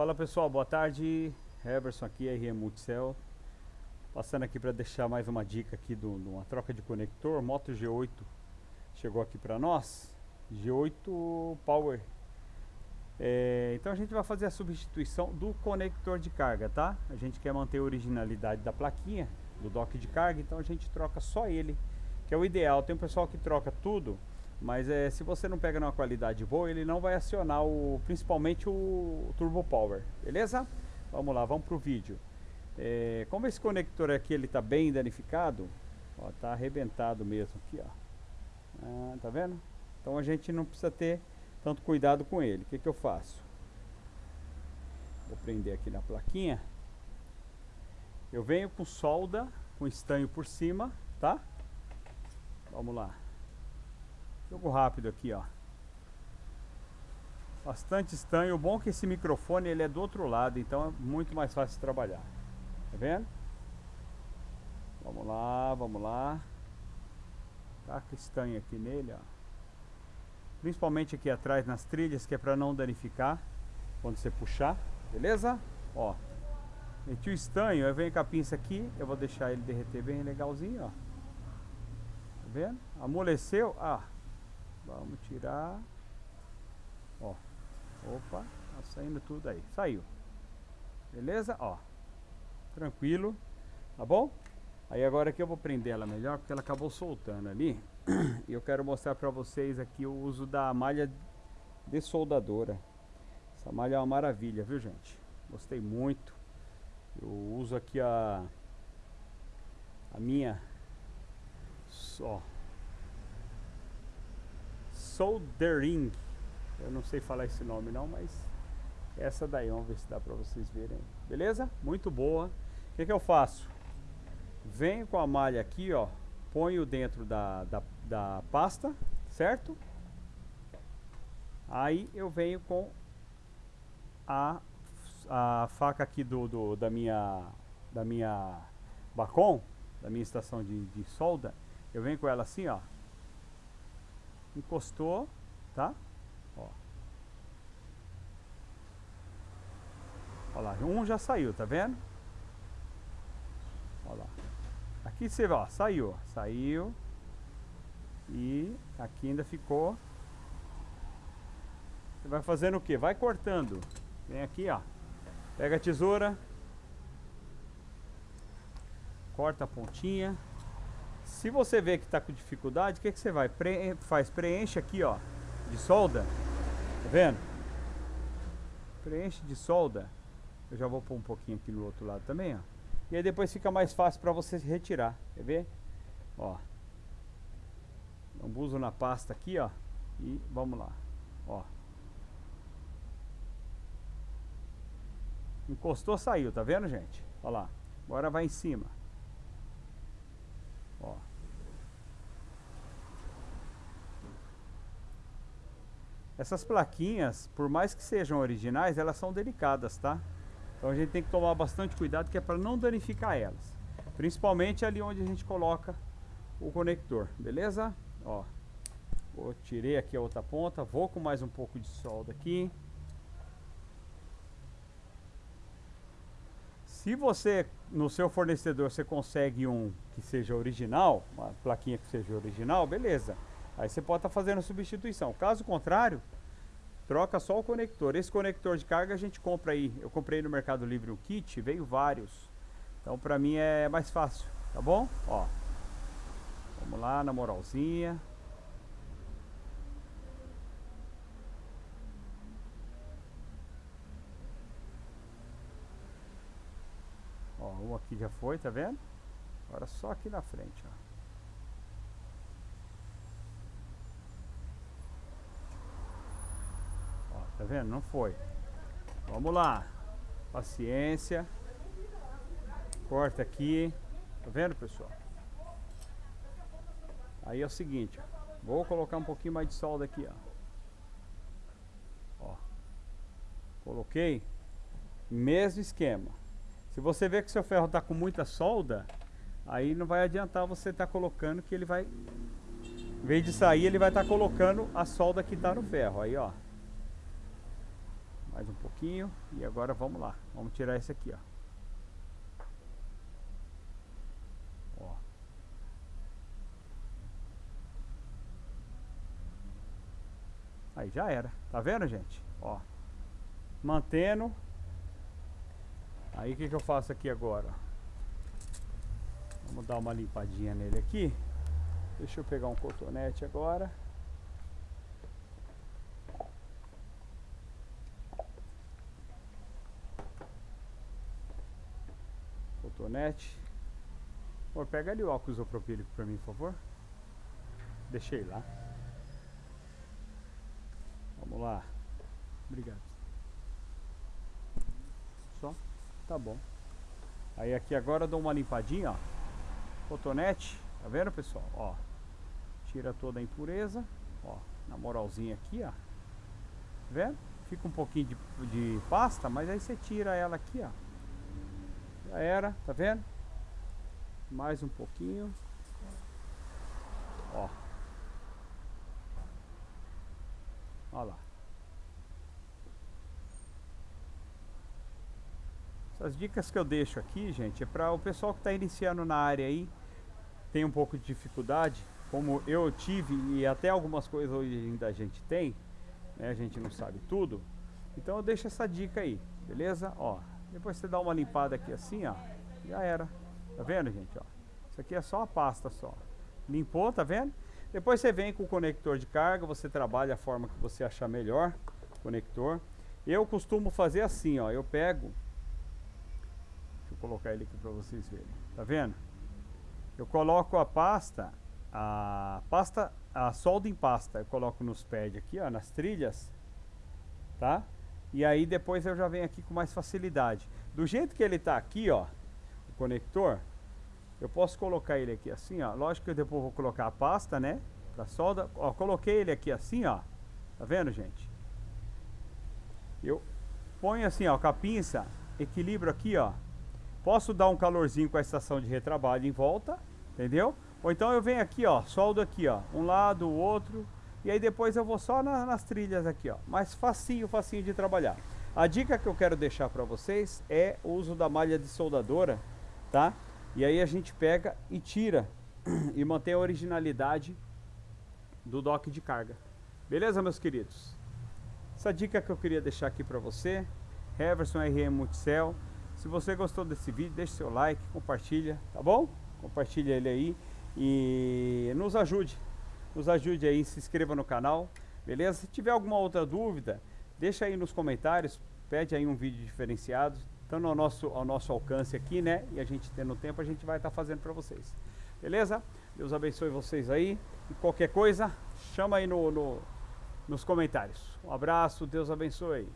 Fala pessoal, boa tarde. Heberson aqui, RM Multicell. Passando aqui para deixar mais uma dica aqui de uma troca de conector. Moto G8 chegou aqui para nós. G8 Power. É, então a gente vai fazer a substituição do conector de carga, tá? A gente quer manter a originalidade da plaquinha, do dock de carga, então a gente troca só ele, que é o ideal. Tem um pessoal que troca tudo, mas é, se você não pega numa qualidade boa, ele não vai acionar o, principalmente o Turbo Power, beleza? Vamos lá, vamos pro vídeo. É, como esse conector aqui ele tá bem danificado, ó, tá arrebentado mesmo aqui, ó. Ah, tá vendo? Então a gente não precisa ter tanto cuidado com ele. O que, que eu faço? Vou prender aqui na plaquinha. Eu venho com solda, com estanho por cima, tá? Vamos lá. Jogo rápido aqui, ó. Bastante estanho. O bom é que esse microfone ele é do outro lado, então é muito mais fácil de trabalhar. Tá vendo? Vamos lá, vamos lá. Taca estanho aqui nele, ó principalmente aqui atrás nas trilhas, que é para não danificar quando você puxar, beleza? Ó, meti o estanho, eu venho com a pinça aqui, eu vou deixar ele derreter bem legalzinho, ó. Tá vendo? Amoleceu, ah, vamos tirar, ó, opa, tá saindo tudo aí, saiu, beleza? Ó, tranquilo, tá bom? Aí agora que eu vou prender ela melhor, porque ela acabou soltando ali. E eu quero mostrar para vocês aqui o uso da malha de soldadora. Essa malha é uma maravilha, viu gente? Gostei muito. Eu uso aqui a a minha só soldering. Eu não sei falar esse nome não, mas essa daí, vamos ver se dá para vocês verem. Beleza? Muito boa. O que, que eu faço? Venho com a malha aqui, ó. Ponho dentro da, da, da pasta, certo? Aí eu venho com a, a faca aqui do, do, da minha da minha bacon, da minha estação de, de solda. Eu venho com ela assim, ó. Encostou, tá? Ó. Olha lá, um já saiu, tá vendo? Olha lá. Aqui você vê, ó, saiu, saiu. E aqui ainda ficou. Você vai fazendo o que? Vai cortando. Vem aqui, ó. Pega a tesoura. Corta a pontinha. Se você vê que está com dificuldade, o que, que você vai? Pre faz? Preenche aqui, ó. De solda. Tá vendo? Preenche de solda. Eu já vou pôr um pouquinho aqui no outro lado também, ó. E aí depois fica mais fácil para você retirar. Quer ver? Ó. Lambuzo na pasta aqui, ó. E vamos lá. Ó. Encostou, saiu. Tá vendo, gente? Ó lá. Agora vai em cima. Ó. Essas plaquinhas, por mais que sejam originais, elas são delicadas, tá? Então a gente tem que tomar bastante cuidado que é para não danificar elas. Principalmente ali onde a gente coloca o conector, beleza? Ó, vou, tirei aqui a outra ponta, vou com mais um pouco de solda aqui. Se você, no seu fornecedor, você consegue um que seja original, uma plaquinha que seja original, beleza. Aí você pode estar tá fazendo substituição. Caso contrário, troca só o conector. Esse conector de carga a gente compra aí. Eu comprei no Mercado Livre um kit, veio vários. Então pra mim é mais fácil, tá bom? Ó. Vamos lá na moralzinha. Ó, um aqui já foi, tá vendo? Agora só aqui na frente, ó. Tá vendo? Não foi. Vamos lá. Paciência. Corta aqui. Tá vendo, pessoal? Aí é o seguinte, ó. Vou colocar um pouquinho mais de solda aqui, ó. Ó. Coloquei. Mesmo esquema. Se você ver que seu ferro tá com muita solda, aí não vai adiantar você estar tá colocando que ele vai... Em vez de sair, ele vai estar tá colocando a solda que tá no ferro. Aí, ó. Mais um pouquinho e agora vamos lá. Vamos tirar esse aqui, ó. ó. Aí já era. Tá vendo, gente? Ó. Mantendo. Aí o que, que eu faço aqui agora? Vamos dar uma limpadinha nele aqui. Deixa eu pegar um cotonete agora. Cotonete. Pô, pega ali o álcool isopropílico para mim, por favor. Deixei lá. Vamos lá. Obrigado. Só? Tá bom. Aí aqui agora eu dou uma limpadinha, ó. Cotonete. Tá vendo, pessoal? Ó. Tira toda a impureza. Ó. Na moralzinha aqui, ó. Tá vendo? Fica um pouquinho de, de pasta, mas aí você tira ela aqui, ó. Já era, tá vendo? Mais um pouquinho. Ó. Olha lá. Essas dicas que eu deixo aqui, gente, é para o pessoal que está iniciando na área aí, tem um pouco de dificuldade, como eu tive e até algumas coisas hoje ainda a gente tem, né? A gente não sabe tudo. Então eu deixo essa dica aí, beleza? Ó, depois você dá uma limpada aqui assim, ó, já era. Tá vendo, gente, ó? Isso aqui é só a pasta só. Limpou, tá vendo? Depois você vem com o conector de carga, você trabalha a forma que você achar melhor, conector. Eu costumo fazer assim, ó, eu pego Deixa eu colocar ele aqui para vocês verem. Tá vendo? Eu coloco a pasta, a pasta, a solda em pasta, eu coloco nos pads aqui, ó, nas trilhas, tá? E aí depois eu já venho aqui com mais facilidade. Do jeito que ele tá aqui, ó, o conector, eu posso colocar ele aqui assim, ó. Lógico que eu depois vou colocar a pasta, né? Pra solda. Ó, coloquei ele aqui assim, ó. Tá vendo, gente? Eu ponho assim, ó, com a pinça, equilibro aqui, ó. Posso dar um calorzinho com a estação de retrabalho em volta, entendeu? Ou então eu venho aqui, ó, soldo aqui, ó, um lado, o outro, e aí depois eu vou só na, nas trilhas aqui, ó. Mas facinho, facinho de trabalhar. A dica que eu quero deixar para vocês é o uso da malha de soldadora, tá? E aí a gente pega e tira e mantém a originalidade do dock de carga. Beleza, meus queridos? Essa dica que eu queria deixar aqui para você, Heverson RM Multicell. Se você gostou desse vídeo, deixe seu like, compartilha, tá bom? Compartilha ele aí e nos ajude. Nos ajude aí, se inscreva no canal, beleza? Se tiver alguma outra dúvida, deixa aí nos comentários, pede aí um vídeo diferenciado, estando ao nosso, ao nosso alcance aqui, né? E a gente tendo tempo, a gente vai estar tá fazendo para vocês. Beleza? Deus abençoe vocês aí. E qualquer coisa, chama aí no, no, nos comentários. Um abraço, Deus abençoe.